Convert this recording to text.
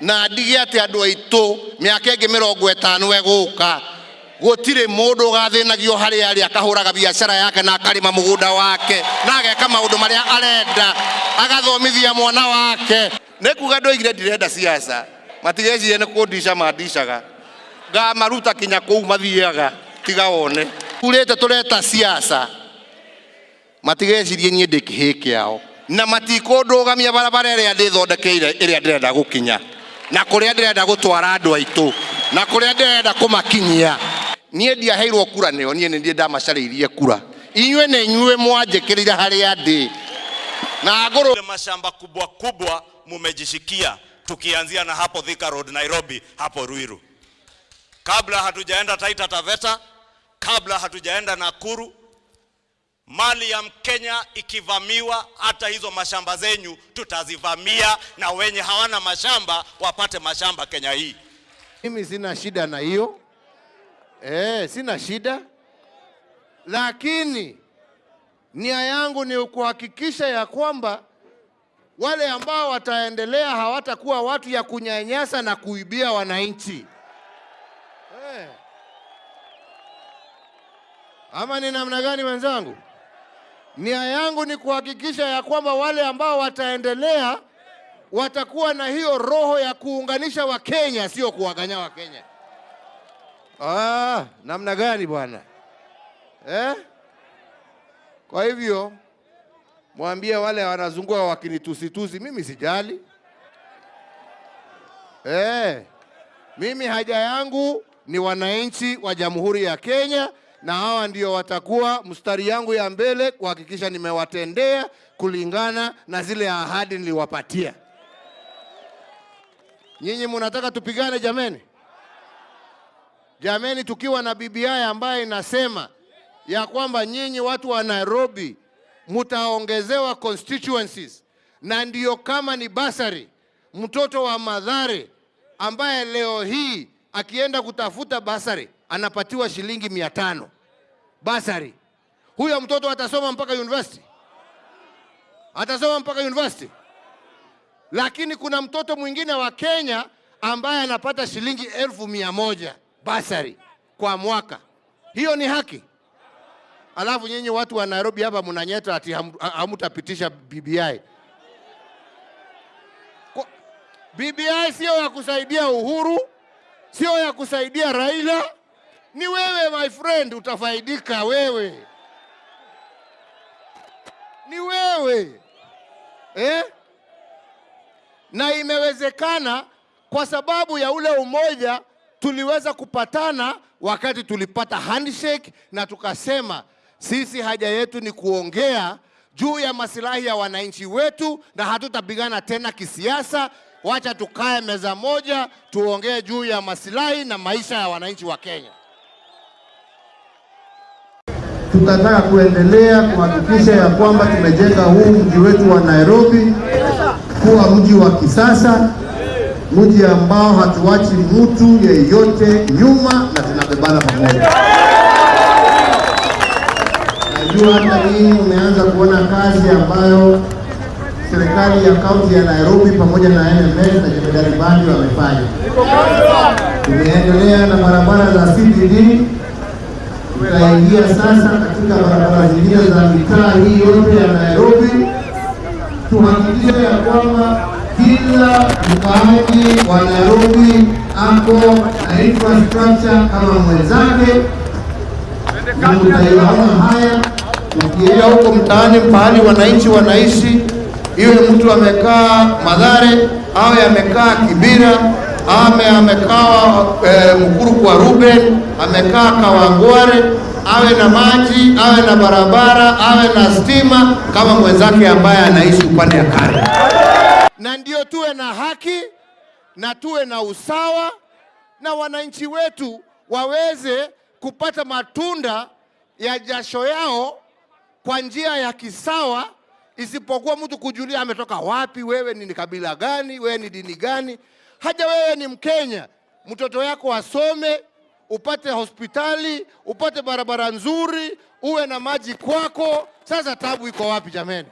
na ndige atä andå aitå mä aka ä ngä mä rongo ätano egå ka gå tirä må ndå å gathä nagio harä arä akahå raga biacara yake na akarä må gå nda wake na ageka maå ndå marä a arenda agathomithia mwana wake. Nä kuga ndå igire ndirenda ciaca matigecirie nä kå ndica mandicaga ngamaruta kinya kå u mathiaga tiga wone. Urä te tå reta ciaca matigecirie niä ndä kä hä kä ao na matikå ndå gamia barabara ä rä a ndä thondekeire ä rä a ndä renda gå kinya na kå rä gutwara ndä aitu na kå rä kumakinyia niä ndiaheirwo kura nä o niä nä ndiä ndamacarä kura. Inyuä nä inyuä mwanjä kä rä ire harä a ndä na ngå mashamba kubwa kubwa mumejishikia, tukianzia na hapo Thika Road Nairobi, hapo Ruiru, kabla hatujaenda Taita Taveta, kabla hatujaenda Nakuru. Mali ya Mkenya ikivamiwa, hata hizo mashamba zenyu tutazivamia, na wenye hawana mashamba wapate mashamba Kenya hii. mimi sina shida na hiyo eh, sina shida, lakini nia yangu ni kuhakikisha ya kwamba wale ambao wataendelea hawatakuwa watu ya kunyanyasa na kuibia wananchi eh. Ama ni namna gani wenzangu? Nia yangu ni kuhakikisha ya kwamba wale ambao wataendelea watakuwa na hiyo roho ya kuunganisha Wakenya, sio kuwaganya Wakenya. Ah, namna gani bwana eh? Kwa hivyo mwambie wale wanazungua wakinitusitusi, mimi sijali eh. Mimi haja yangu ni wananchi wa Jamhuri ya Kenya, na hawa ndio watakuwa mstari yangu ya mbele kuhakikisha nimewatendea kulingana na zile ahadi niliwapatia. Nyinyi mnataka tupigane jameni? Jameni, tukiwa na BBI ambaye inasema ya kwamba nyinyi watu wa Nairobi mtaongezewa constituencies, na ndiyo kama ni basari, mtoto wa Madhare ambaye leo hii akienda kutafuta basari anapatiwa shilingi mia tano basari, huyo mtoto atasoma mpaka university, atasoma mpaka university lakini kuna mtoto mwingine wa Kenya ambaye anapata shilingi elfu mia moja basari kwa mwaka. Hiyo ni haki? Alafu nyinyi watu wa Nairobi hapa mnanyeta ati ham- ha- hamtapitisha BBI. BBI sio ya kusaidia Uhuru, sio ya kusaidia Raila. Ni wewe my friend, utafaidika wewe, ni wewe eh? na imewezekana kwa sababu ya ule umoja tuliweza kupatana wakati tulipata handshake na tukasema sisi haja yetu ni kuongea juu ya masilahi ya wananchi wetu na hatutapigana tena kisiasa. Wacha tukae meza moja tuongee juu ya masilahi na maisha ya wananchi wa Kenya. Tutataka kuendelea kuhakikisha ya kwamba tumejenga huu mji wetu wa Nairobi kuwa mji wa kisasa, mji ambao hatuachi mtu yeyote nyuma na tunabebana pamoja. Najua hata hii umeanza kuona kazi ambayo serikali ya kaunti ya Nairobi pamoja na NMS na Jemedari Bandi wamefanya. Tumeendelea na barabara za CBD tutaingia sasa katika barabara zingine za mitaa hii yote ya Nairobi, tuhakikishe ya kwamba kila mkaaji wa Nairobi ako na infrastructure kama mwenzake, na mtaiona haya ukienda huko mtaani pahali wananchi wanaishi, iwe mtu amekaa Madhare au amekaa Kibira ame amekaa e, Mkuru kwa Ruben amekaa Kawangware, awe na maji, awe na barabara, awe na stima kama mwenzake ambaye anaishi upande ya kale. na ndio tuwe na haki na tuwe na usawa na wananchi wetu waweze kupata matunda ya jasho yao kwa njia ya kisawa, isipokuwa mtu kujulia ametoka wapi, wewe ni kabila gani, wewe ni dini gani. Haja wewe ni Mkenya, mtoto yako asome, upate hospitali, upate barabara nzuri, uwe na maji kwako. Sasa tabu iko wapi jameni?